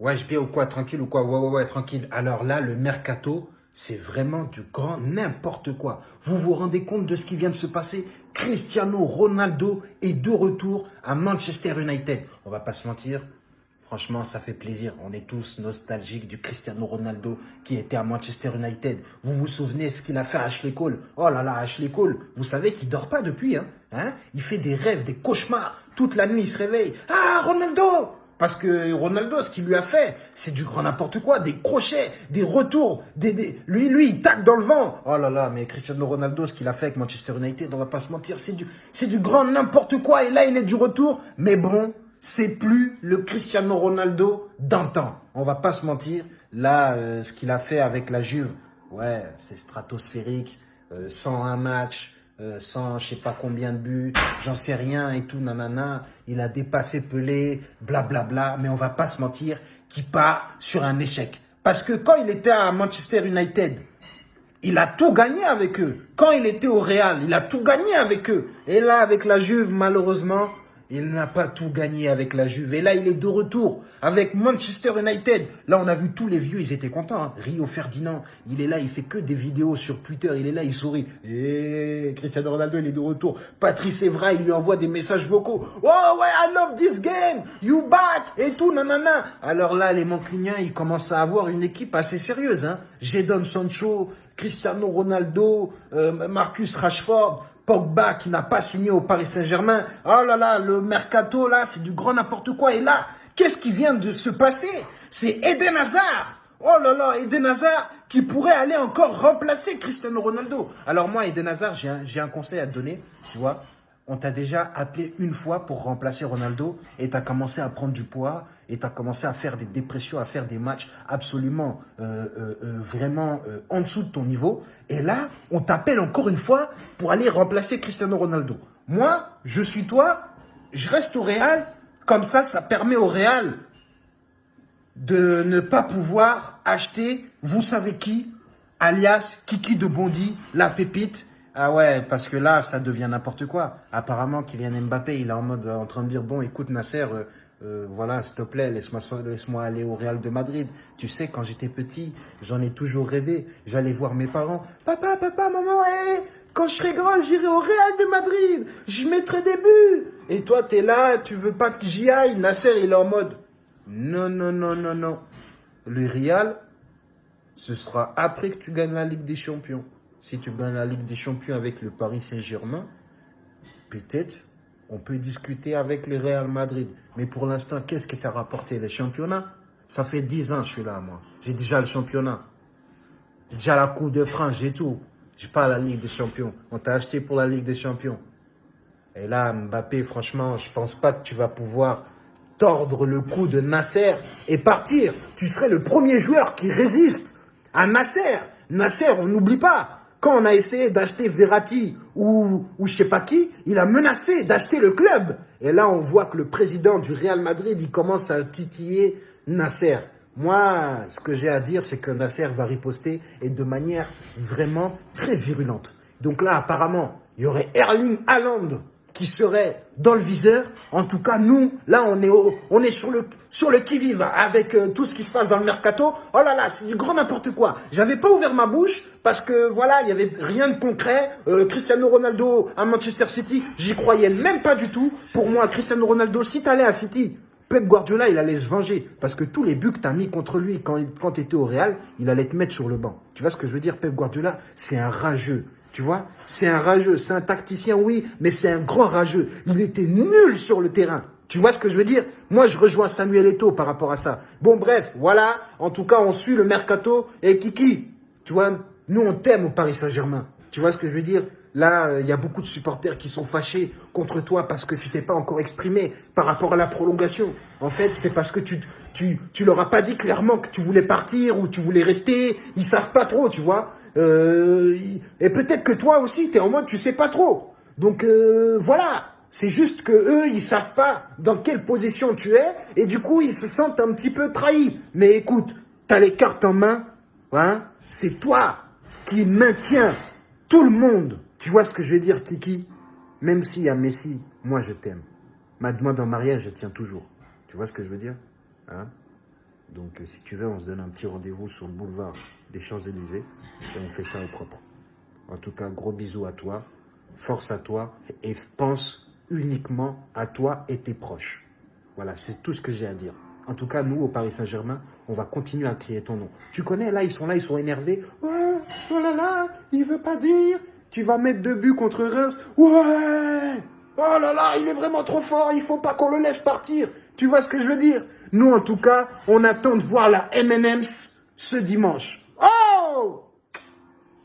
Ouais, je bien ou quoi, tranquille ou quoi? Ouais, ouais, ouais, tranquille. Alors là, le mercato, c'est vraiment du grand n'importe quoi. Vous vous rendez compte de ce qui vient de se passer? Cristiano Ronaldo est de retour à Manchester United. On va pas se mentir, franchement, ça fait plaisir. On est tous nostalgiques du Cristiano Ronaldo qui était à Manchester United. Vous vous souvenez ce qu'il a fait à Ashley Cole? Oh là là, Ashley Cole, vous savez qu'il dort pas depuis, hein, hein? Il fait des rêves, des cauchemars. Toute la nuit, il se réveille. Ah, Ronaldo parce que Ronaldo, ce qu'il lui a fait, c'est du grand n'importe quoi, des crochets, des retours, des, lui, lui, il tape dans le vent. Oh là là, mais Cristiano Ronaldo, ce qu'il a fait avec Manchester United, on va pas se mentir, c'est du, du grand n'importe quoi. Et là, il est du retour. Mais bon, c'est plus le Cristiano Ronaldo d'antan. On va pas se mentir. Là, euh, ce qu'il a fait avec la Juve, ouais, c'est stratosphérique. 101 euh, matchs, euh, sans je sais pas combien de buts, j'en sais rien et tout, nanana. Il a dépassé Pelé, blablabla, bla, bla, mais on va pas se mentir, qui part sur un échec. Parce que quand il était à Manchester United, il a tout gagné avec eux. Quand il était au Real, il a tout gagné avec eux. Et là, avec la Juve, malheureusement, il n'a pas tout gagné avec la Juve. Et là, il est de retour avec Manchester United. Là, on a vu tous les vieux, ils étaient contents. Hein. Rio Ferdinand, il est là, il fait que des vidéos sur Twitter. Il est là, il sourit. Et Cristiano Ronaldo, il est de retour. Patrice Evra, il lui envoie des messages vocaux. Oh ouais, I love this game. You back. Et tout, nanana. Alors là, les Mancuniens, ils commencent à avoir une équipe assez sérieuse. Hein. Jadon Sancho, Cristiano Ronaldo, euh, Marcus Rashford. Pogba qui n'a pas signé au Paris Saint-Germain. Oh là là, le mercato là, c'est du grand n'importe quoi. Et là, qu'est-ce qui vient de se passer? C'est Eden Hazard. Oh là là, Eden Hazard qui pourrait aller encore remplacer Cristiano Ronaldo. Alors moi, Eden Hazard, j'ai un, un conseil à te donner, tu vois on t'a déjà appelé une fois pour remplacer Ronaldo et tu commencé à prendre du poids et tu as commencé à faire des dépressions, à faire des matchs absolument euh, euh, euh, vraiment en dessous de ton niveau. Et là, on t'appelle encore une fois pour aller remplacer Cristiano Ronaldo. Moi, je suis toi, je reste au Real, comme ça, ça permet au Real de ne pas pouvoir acheter, vous savez qui, alias Kiki de Bondy, la pépite, ah ouais, parce que là, ça devient n'importe quoi. Apparemment, Kylian Mbappé, il est en mode en train de dire, bon, écoute Nasser, euh, euh, voilà, s'il te plaît, laisse-moi laisse aller au Real de Madrid. Tu sais, quand j'étais petit, j'en ai toujours rêvé. J'allais voir mes parents. Papa, papa, maman, hé, quand je serai grand, j'irai au Real de Madrid. Je mettrai des buts. Et toi, t'es là, tu veux pas que j'y aille? Nasser, il est en mode, non, non, non, non, non. Le Real, ce sera après que tu gagnes la Ligue des Champions si tu gagnes la Ligue des Champions avec le Paris Saint-Germain, peut-être on peut discuter avec le Real Madrid. Mais pour l'instant, qu'est-ce qui t'a rapporté Les championnats? Ça fait 10 ans que je suis là, moi. J'ai déjà le championnat. J'ai déjà la Coupe de France, j'ai tout. J'ai pas la Ligue des Champions. On t'a acheté pour la Ligue des Champions. Et là, Mbappé, franchement, je pense pas que tu vas pouvoir tordre le cou de Nasser et partir. Tu serais le premier joueur qui résiste à Nasser. Nasser, on n'oublie pas. Quand on a essayé d'acheter Verratti ou, ou je sais pas qui, il a menacé d'acheter le club. Et là, on voit que le président du Real Madrid, il commence à titiller Nasser. Moi, ce que j'ai à dire, c'est que Nasser va riposter et de manière vraiment très virulente. Donc là, apparemment, il y aurait Erling Haaland qui serait dans le viseur. En tout cas, nous, là, on est, on est sur le, sur le qui-vive avec euh, tout ce qui se passe dans le mercato. Oh là là, c'est du grand n'importe quoi. J'avais pas ouvert ma bouche parce que, voilà, il y avait rien de concret. Euh, Cristiano Ronaldo à Manchester City, j'y croyais même pas du tout. Pour moi, Cristiano Ronaldo, si t'allais à City, Pep Guardiola, il allait se venger. Parce que tous les buts que tu mis contre lui quand, quand tu au Real, il allait te mettre sur le banc. Tu vois ce que je veux dire Pep Guardiola, c'est un rageux. Tu vois C'est un rageux, c'est un tacticien, oui, mais c'est un grand rageux. Il était nul sur le terrain. Tu vois ce que je veux dire? Moi, je rejoins Samuel Eto'o par rapport à ça. Bon, bref, voilà. En tout cas, on suit le mercato. Et Kiki, tu vois, nous, on t'aime au Paris Saint-Germain. Tu vois ce que je veux dire? Là, il y a beaucoup de supporters qui sont fâchés contre toi parce que tu t'es pas encore exprimé par rapport à la prolongation. En fait, c'est parce que tu, tu, tu leur as pas dit clairement que tu voulais partir ou tu voulais rester. Ils savent pas trop, tu vois. Euh, et peut-être que toi aussi, tu es en mode, tu sais pas trop. Donc euh, voilà, c'est juste que eux, ils savent pas dans quelle position tu es, et du coup, ils se sentent un petit peu trahis. Mais écoute, tu as les cartes en main, hein c'est toi qui maintiens tout le monde. Tu vois ce que je veux dire, Kiki? Même s'il y a Messi, moi je t'aime. Ma demande en mariage, je tiens toujours. Tu vois ce que je veux dire hein? Donc, euh, si tu veux, on se donne un petit rendez-vous sur le boulevard des Champs-Élysées et on fait ça au propre. En tout cas, gros bisous à toi, force à toi et pense uniquement à toi et tes proches. Voilà, c'est tout ce que j'ai à dire. En tout cas, nous, au Paris Saint-Germain, on va continuer à crier ton nom. Tu connais, là, ils sont là, ils sont énervés. Oh là là, il veut pas dire. Tu vas mettre deux buts contre Reims. Ouais Oh là là, il est vraiment trop fort, il faut pas qu'on le laisse partir. Tu vois ce que je veux dire? Nous, en tout cas, on attend de voir la M&M's ce dimanche. Oh